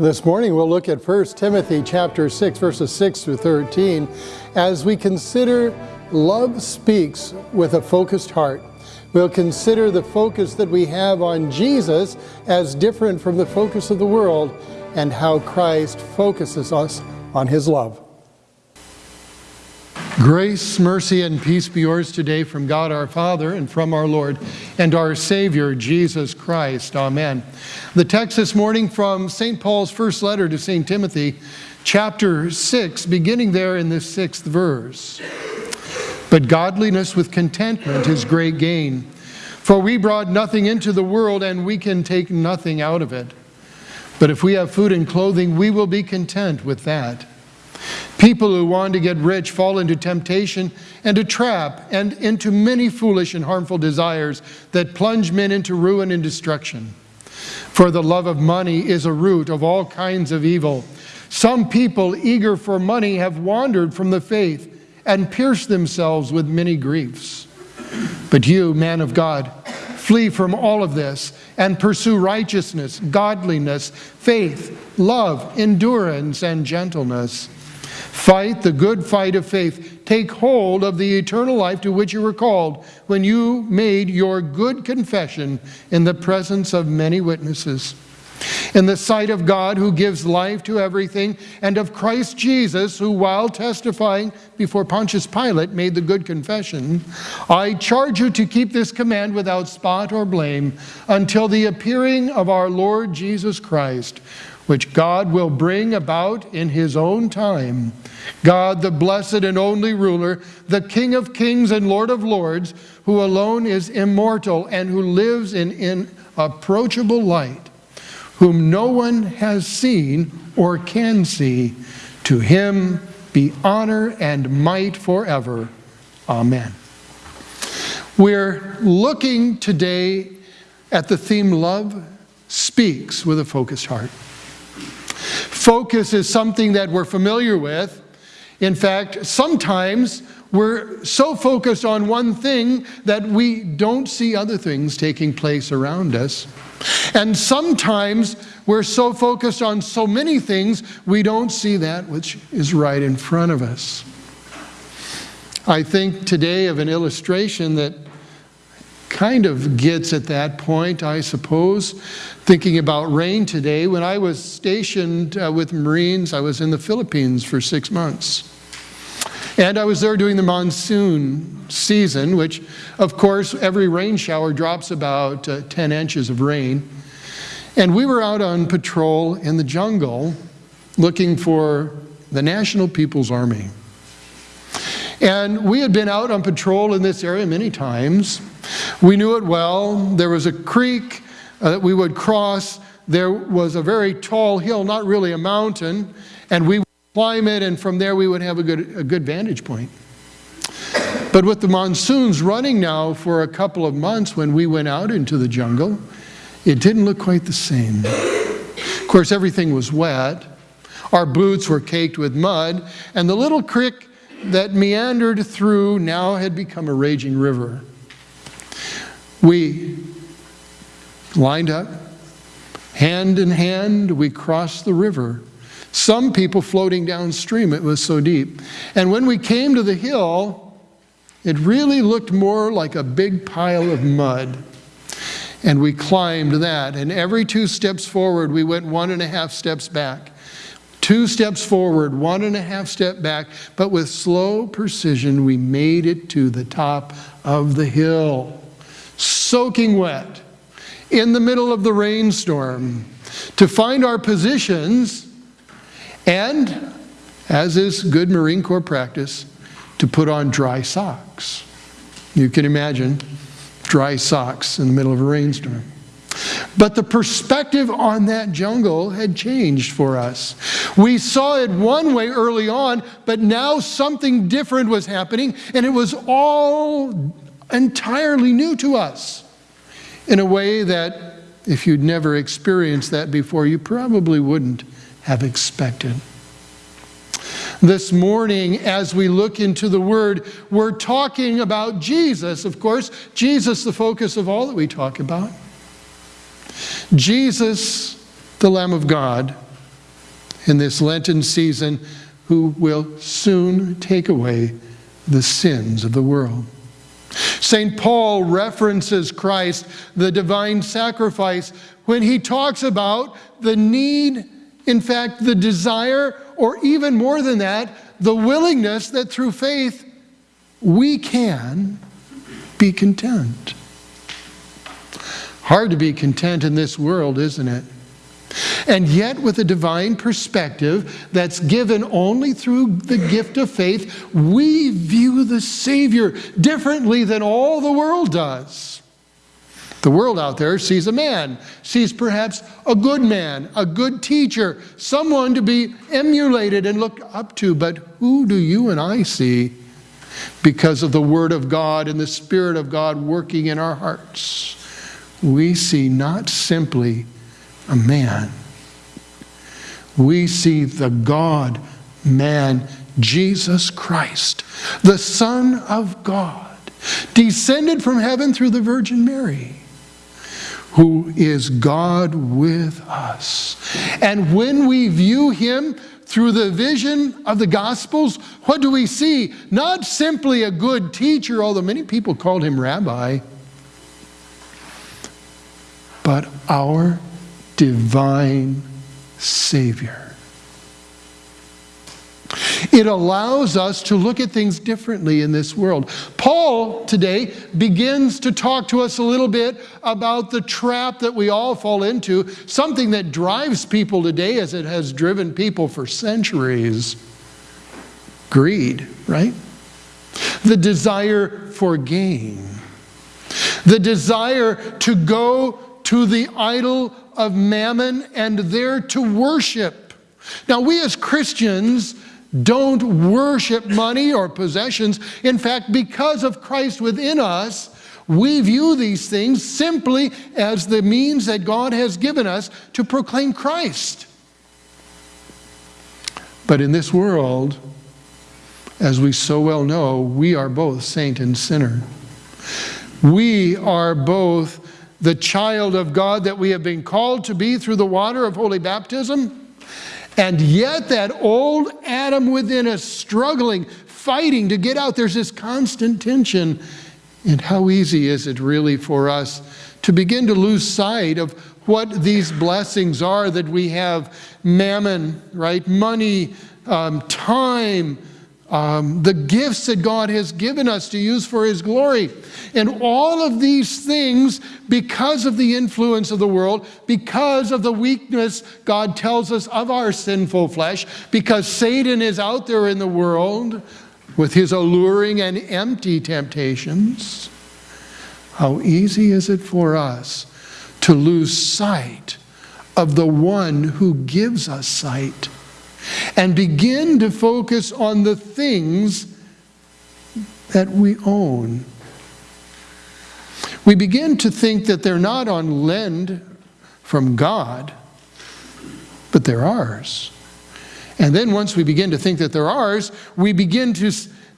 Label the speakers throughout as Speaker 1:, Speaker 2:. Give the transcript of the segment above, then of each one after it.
Speaker 1: This morning we'll look at 1 Timothy chapter 6 verses 6 through 13 as we consider love speaks with a focused heart. We'll consider the focus that we have on Jesus as different from the focus of the world and how Christ focuses us on his love. Grace, mercy, and peace be yours today from God our Father and from our Lord and our Savior, Jesus Christ. Amen. The text this morning from St. Paul's first letter to St. Timothy, chapter 6, beginning there in the sixth verse. But godliness with contentment is great gain, for we brought nothing into the world and we can take nothing out of it. But if we have food and clothing, we will be content with that. People who want to get rich fall into temptation and a trap and into many foolish and harmful desires that plunge men into ruin and destruction. For the love of money is a root of all kinds of evil. Some people eager for money have wandered from the faith and pierced themselves with many griefs. But you, man of God, flee from all of this and pursue righteousness, godliness, faith, love, endurance, and gentleness Fight the good fight of faith. Take hold of the eternal life to which you were called when you made your good confession in the presence of many witnesses in the sight of God who gives life to everything, and of Christ Jesus, who while testifying before Pontius Pilate made the good confession, I charge you to keep this command without spot or blame until the appearing of our Lord Jesus Christ, which God will bring about in his own time. God, the blessed and only ruler, the King of kings and Lord of lords, who alone is immortal and who lives in inapproachable light, whom no one has seen or can see. To him be honor and might forever. Amen. We're looking today at the theme love speaks with a focused heart. Focus is something that we're familiar with in fact, sometimes we're so focused on one thing that we don't see other things taking place around us. And sometimes we're so focused on so many things, we don't see that which is right in front of us. I think today of an illustration that kind of gets at that point, I suppose, thinking about rain today. When I was stationed uh, with Marines, I was in the Philippines for six months. And I was there during the monsoon season, which, of course, every rain shower drops about uh, 10 inches of rain. And we were out on patrol in the jungle looking for the National People's Army. And we had been out on patrol in this area many times, we knew it well. There was a creek uh, that we would cross. There was a very tall hill, not really a mountain, and we would climb it, and from there we would have a good, a good vantage point. But with the monsoons running now for a couple of months when we went out into the jungle, it didn't look quite the same. Of course, everything was wet. Our boots were caked with mud, and the little creek that meandered through now had become a raging river. We lined up, hand in hand, we crossed the river. Some people floating downstream, it was so deep. And when we came to the hill, it really looked more like a big pile of mud. And we climbed that, and every two steps forward, we went one and a half steps back. Two steps forward, one and a half step back, but with slow precision, we made it to the top of the hill soaking wet, in the middle of the rainstorm, to find our positions and, as is good Marine Corps practice, to put on dry socks. You can imagine dry socks in the middle of a rainstorm. But the perspective on that jungle had changed for us. We saw it one way early on, but now something different was happening, and it was all entirely new to us in a way that if you'd never experienced that before, you probably wouldn't have expected. This morning, as we look into the Word, we're talking about Jesus, of course. Jesus, the focus of all that we talk about. Jesus, the Lamb of God, in this Lenten season, who will soon take away the sins of the world. St. Paul references Christ, the divine sacrifice, when he talks about the need, in fact, the desire, or even more than that, the willingness that through faith we can be content. Hard to be content in this world, isn't it? And yet with a divine perspective that's given only through the gift of faith, we view the Savior differently than all the world does. The world out there sees a man, sees perhaps a good man, a good teacher, someone to be emulated and looked up to, but who do you and I see because of the Word of God and the Spirit of God working in our hearts? We see not simply a man. We see the God man, Jesus Christ, the Son of God, descended from heaven through the Virgin Mary, who is God with us. And when we view him through the vision of the Gospels, what do we see? Not simply a good teacher, although many people called him rabbi, but our divine Savior. It allows us to look at things differently in this world. Paul today begins to talk to us a little bit about the trap that we all fall into, something that drives people today as it has driven people for centuries. Greed, right? The desire for gain. The desire to go to the idol of mammon and there to worship. Now we as Christians don't worship money or possessions. In fact, because of Christ within us, we view these things simply as the means that God has given us to proclaim Christ. But in this world, as we so well know, we are both saint and sinner. We are both the child of God that we have been called to be through the water of holy baptism. And yet that old Adam within us struggling, fighting to get out, there's this constant tension. And how easy is it really for us to begin to lose sight of what these blessings are that we have mammon, right? Money, um, time, um, the gifts that God has given us to use for His glory. And all of these things, because of the influence of the world, because of the weakness, God tells us, of our sinful flesh, because Satan is out there in the world with his alluring and empty temptations, how easy is it for us to lose sight of the one who gives us sight? and begin to focus on the things that we own. We begin to think that they're not on lend from God, but they're ours. And then once we begin to think that they're ours, we begin to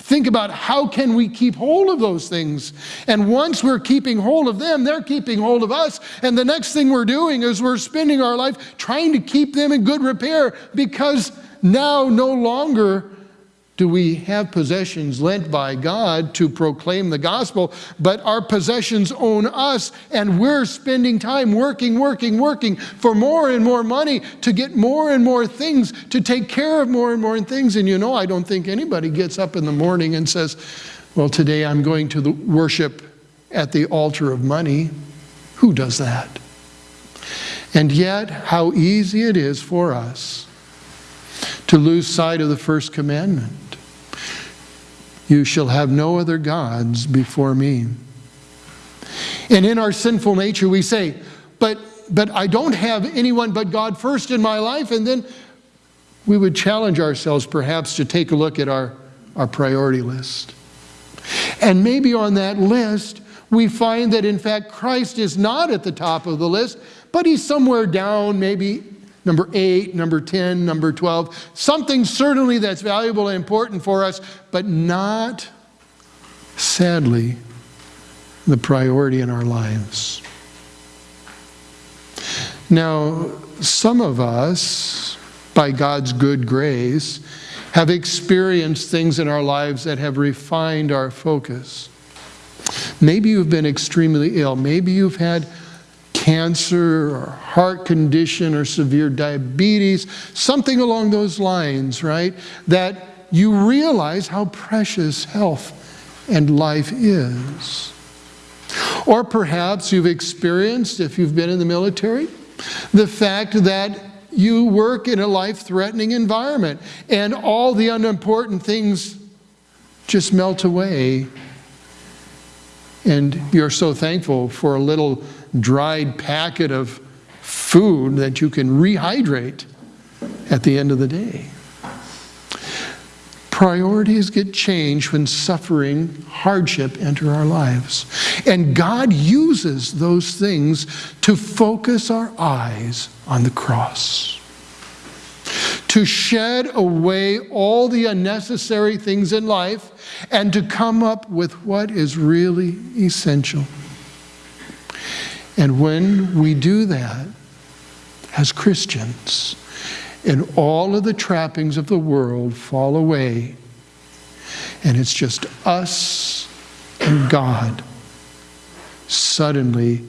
Speaker 1: think about how can we keep hold of those things? And once we're keeping hold of them, they're keeping hold of us. And the next thing we're doing is we're spending our life trying to keep them in good repair because now no longer do we have possessions lent by God to proclaim the gospel, but our possessions own us and we're spending time working, working, working for more and more money to get more and more things, to take care of more and more things. And you know, I don't think anybody gets up in the morning and says, well, today I'm going to worship at the altar of money. Who does that? And yet, how easy it is for us to lose sight of the first commandment. You shall have no other gods before me. And in our sinful nature, we say, but, but I don't have anyone but God first in my life. And then we would challenge ourselves perhaps to take a look at our, our priority list. And maybe on that list, we find that in fact Christ is not at the top of the list, but he's somewhere down, maybe number eight, number 10, number 12, something certainly that's valuable and important for us, but not, sadly, the priority in our lives. Now, some of us, by God's good grace, have experienced things in our lives that have refined our focus. Maybe you've been extremely ill. Maybe you've had cancer or heart condition or severe diabetes, something along those lines, right? That you realize how precious health and life is. Or perhaps you've experienced, if you've been in the military, the fact that you work in a life-threatening environment and all the unimportant things just melt away and you're so thankful for a little dried packet of food that you can rehydrate at the end of the day. Priorities get changed when suffering, hardship enter our lives. And God uses those things to focus our eyes on the cross to shed away all the unnecessary things in life and to come up with what is really essential. And when we do that as Christians, and all of the trappings of the world fall away, and it's just us and God, suddenly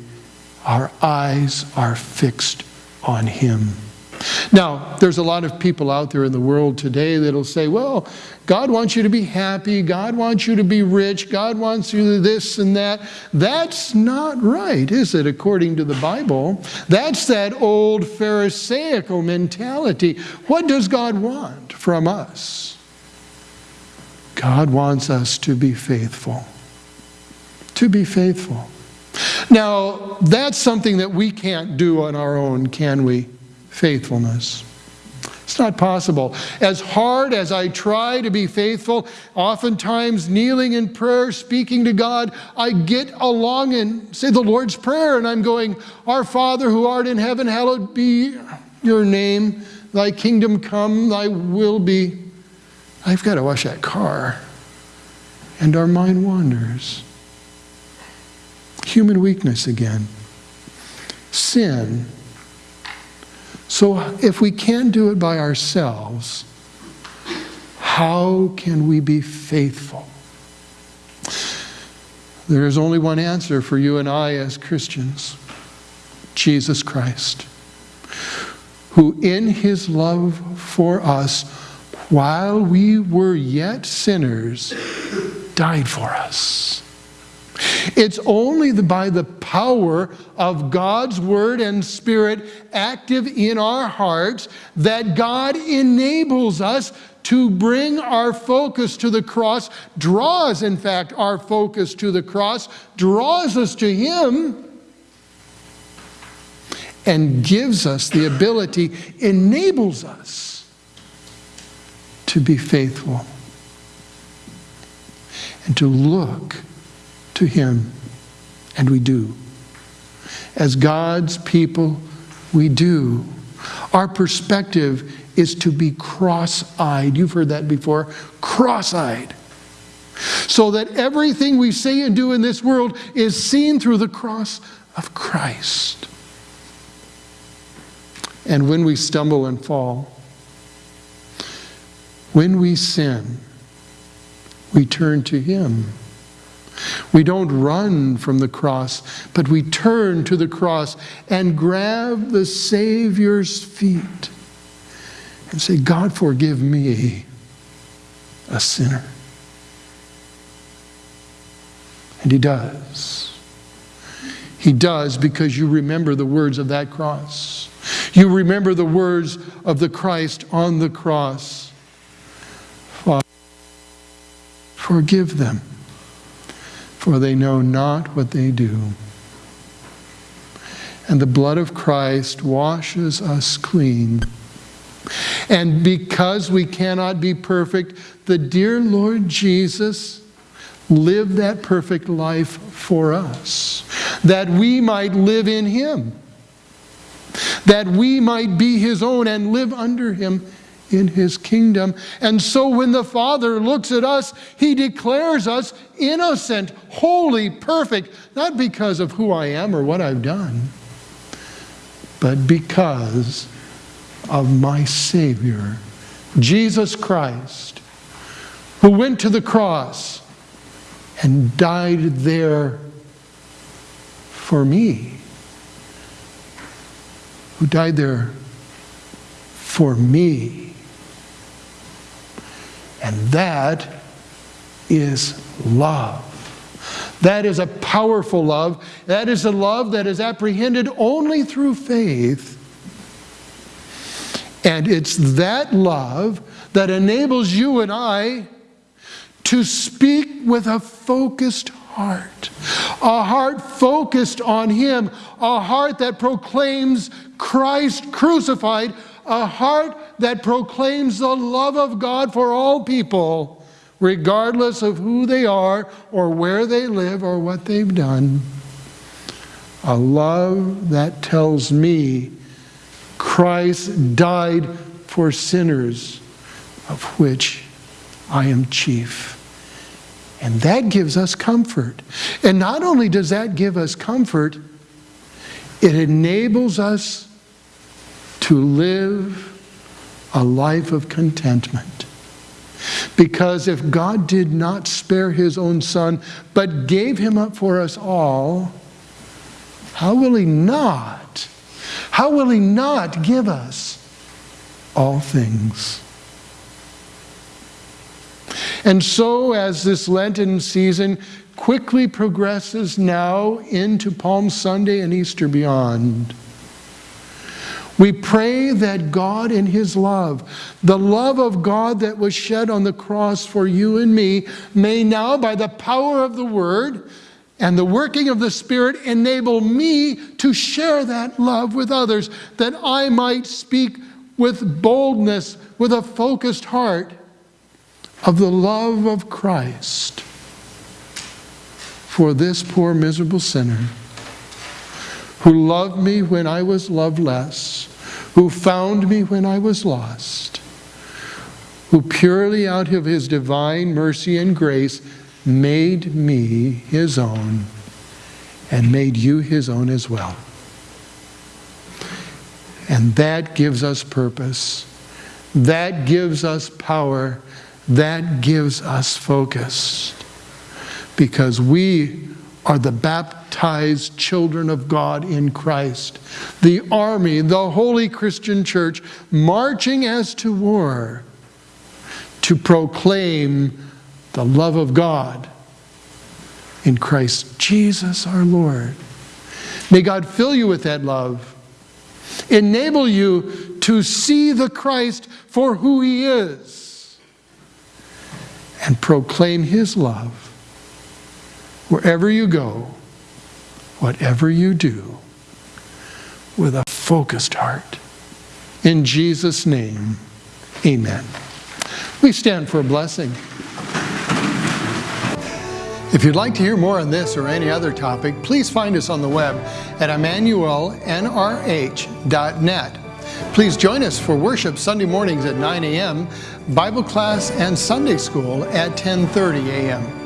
Speaker 1: our eyes are fixed on Him. Now, there's a lot of people out there in the world today that'll say, well, God wants you to be happy, God wants you to be rich, God wants you this and that. That's not right, is it, according to the Bible? That's that old Pharisaical mentality. What does God want from us? God wants us to be faithful. To be faithful. Now, that's something that we can't do on our own, can we? faithfulness. It's not possible. As hard as I try to be faithful, oftentimes kneeling in prayer, speaking to God, I get along and say the Lord's Prayer, and I'm going, Our Father who art in heaven, hallowed be your name, thy kingdom come, thy will be. I've got to wash that car. And our mind wanders. Human weakness again. Sin so if we can't do it by ourselves, how can we be faithful? There is only one answer for you and I as Christians Jesus Christ, who in his love for us, while we were yet sinners, died for us. It's only by the power of God's Word and Spirit active in our hearts that God enables us to bring our focus to the cross, draws, in fact, our focus to the cross, draws us to Him, and gives us the ability, enables us to be faithful and to look to him, and we do. As God's people, we do. Our perspective is to be cross-eyed. You've heard that before, cross-eyed. So that everything we say and do in this world is seen through the cross of Christ. And when we stumble and fall, when we sin, we turn to Him we don't run from the cross, but we turn to the cross and grab the Savior's feet and say, God, forgive me, a sinner. And He does. He does because you remember the words of that cross. You remember the words of the Christ on the cross. Father, forgive them for they know not what they do. And the blood of Christ washes us clean. And because we cannot be perfect, the dear Lord Jesus lived that perfect life for us, that we might live in him, that we might be his own and live under him in his kingdom. And so when the Father looks at us, he declares us innocent, holy, perfect, not because of who I am or what I've done, but because of my Savior, Jesus Christ, who went to the cross and died there for me, who died there for me. And that is love. That is a powerful love. That is a love that is apprehended only through faith. And it's that love that enables you and I to speak with a focused heart. A heart focused on Him. A heart that proclaims Christ crucified a heart that proclaims the love of God for all people, regardless of who they are or where they live or what they've done. A love that tells me Christ died for sinners, of which I am chief. And that gives us comfort. And not only does that give us comfort, it enables us to live a life of contentment. Because if God did not spare his own son, but gave him up for us all, how will he not? How will he not give us all things? And so as this Lenten season quickly progresses now into Palm Sunday and Easter beyond, we pray that God in his love, the love of God that was shed on the cross for you and me, may now by the power of the word and the working of the Spirit enable me to share that love with others, that I might speak with boldness, with a focused heart of the love of Christ for this poor miserable sinner who loved me when I was loveless? who found me when I was lost, who purely out of his divine mercy and grace made me his own and made you his own as well. And that gives us purpose. That gives us power. That gives us focus. Because we are the baptized baptized children of God in Christ. The army, the holy Christian church, marching as to war to proclaim the love of God in Christ Jesus our Lord. May God fill you with that love, enable you to see the Christ for who he is, and proclaim his love wherever you go whatever you do, with a focused heart. In Jesus' name, amen. We stand for a blessing. If you'd like to hear more on this or any other topic, please find us on the web at emmanuelnrh.net. Please join us for worship Sunday mornings at 9 a.m., Bible class and Sunday school at 10.30 a.m.